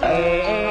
哎。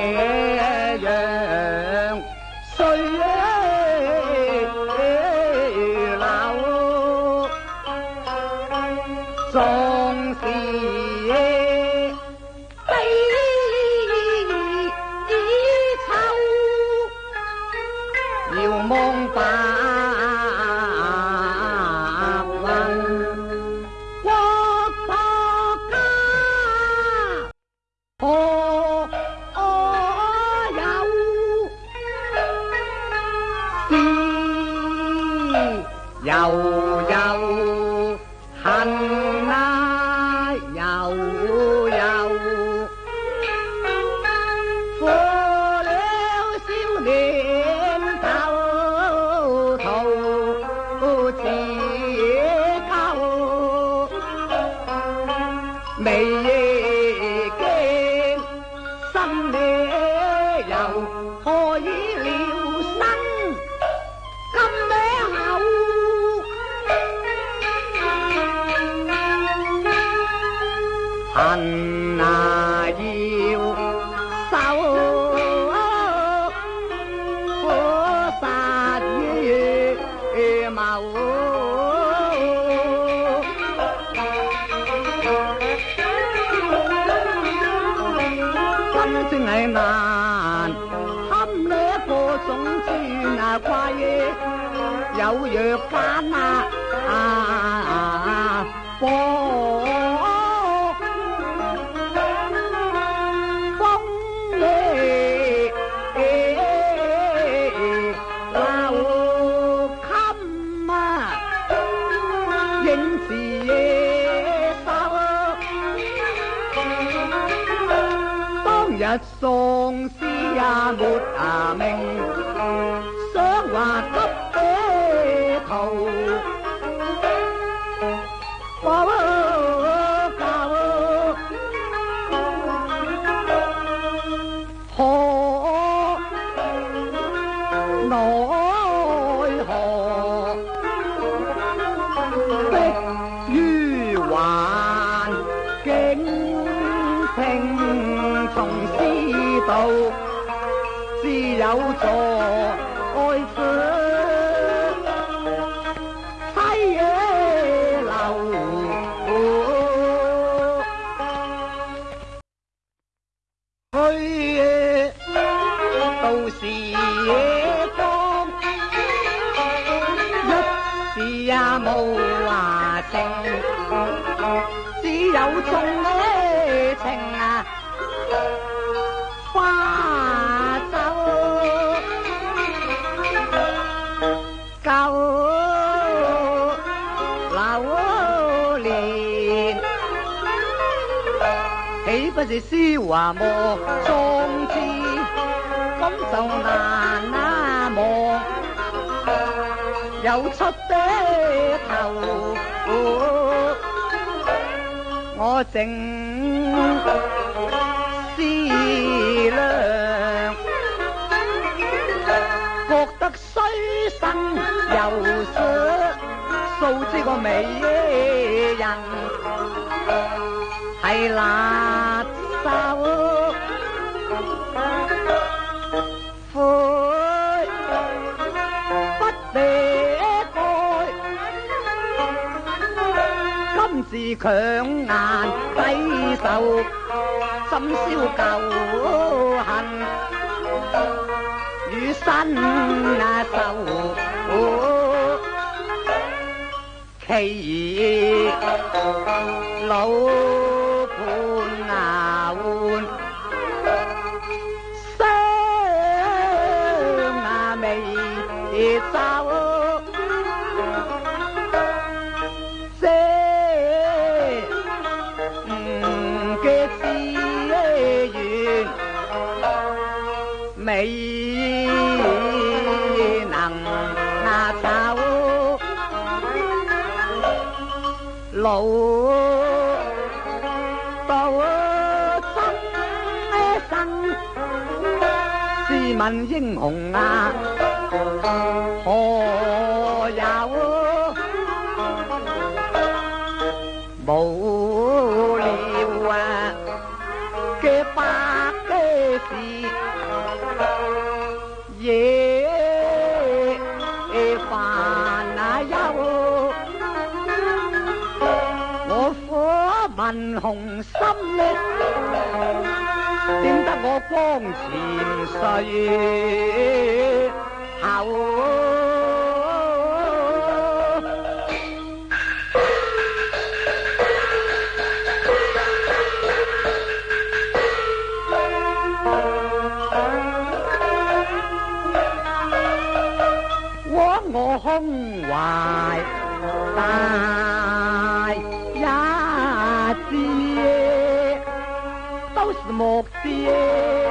Hum. 送砖啊，跨越有药监啊啊啊！一丧尸也没啊命，想话给头。听从师道，只有座爱坐。西野楼，去到时野光，一时也冇话声，只有冲。情啊，花酒旧流年，岂不是诗画莫壮志今就难啊忘，有出的头，我正。思量，觉得虽生又素知个美人系强颜挥手，心消旧恨，与新仇。其老伴啊，换相未未能啊走，路途艰险。试问英雄啊，何有无聊啊？嘅百的事。恨红心绿，点得我光前绪，后。枉我胸怀大。目标。